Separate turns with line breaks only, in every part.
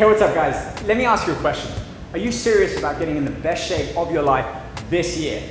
Hey, what's up guys? Let me ask you a question. Are you serious about getting in the best shape of your life this year?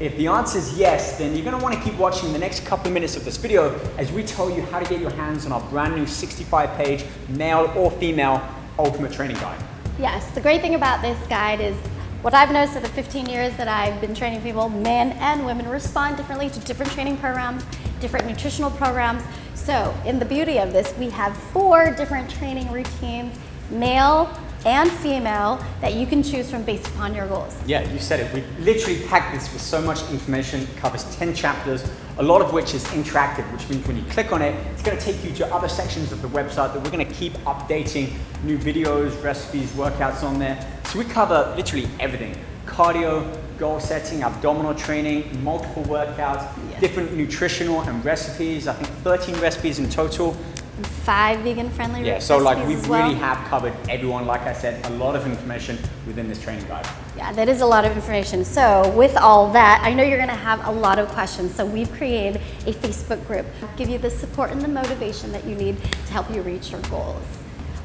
If the answer is yes, then you're gonna wanna keep watching the next couple of minutes of this video as we tell you how to get your hands on our brand new 65 page male or female ultimate training guide.
Yes, the great thing about this guide is what I've noticed in the 15 years that I've been training people, men and women respond differently to different training programs, different nutritional programs. So in the beauty of this, we have four different training routines, male, and female that you can choose from based upon your goals.
Yeah, you said it. We literally packed this with so much information. It covers 10 chapters, a lot of which is interactive, which means when you click on it, it's gonna take you to other sections of the website that we're gonna keep updating new videos, recipes, workouts on there. So we cover literally everything. Cardio, goal setting, abdominal training, multiple workouts, yes. different nutritional and recipes. I think 13 recipes in total
five vegan friendly
Yeah, so like we well. really have covered everyone, like I said, a lot of information within this training guide.
Yeah, that is a lot of information. So with all that, I know you're gonna have a lot of questions. So we've created a Facebook group, give you the support and the motivation that you need to help you reach your goals.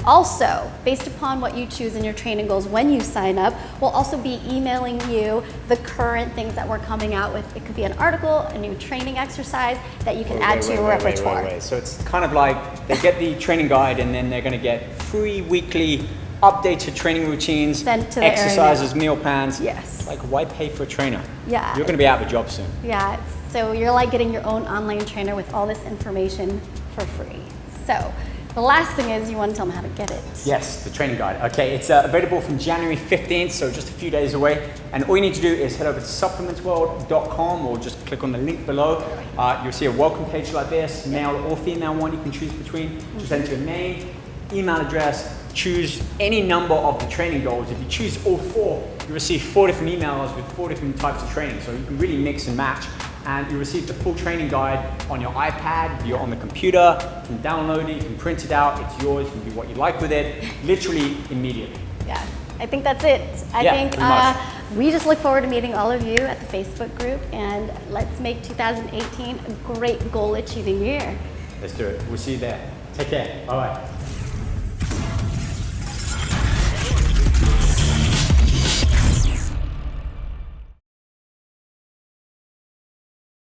Also, based upon what you choose in your training goals when you sign up, we'll also be emailing you the current things that we're coming out with. It could be an article, a new training exercise that you can wait, add wait, to wait, your repertoire.
So it's kind of like they get the training guide and then they're going to get free weekly updates updated training routines, exercises, meal plans.
Yes.
Like why pay for a trainer?
Yeah.
You're going to be out of a job soon.
Yeah. So you're like getting your own online trainer with all this information for free. So the last thing is you want to tell them how to get it.
Yes, the training guide. Okay, it's uh, available from January 15th, so just a few days away. And all you need to do is head over to supplementsworld.com or just click on the link below. Uh, you'll see a welcome page like this, male or female one you can choose between. Just enter your name, email address, choose any number of the training goals. If you choose all four, you receive four different emails with four different types of training. So you can really mix and match and you receive the full training guide on your iPad, you're on the computer, you can download it, you can print it out, it's yours, you can do what you like with it, literally immediately.
Yeah, I think that's it. I yeah, think uh, we just look forward to meeting all of you at the Facebook group and let's make 2018 a great goal achieving year.
Let's do it. We'll see you there. Take care. Bye-bye.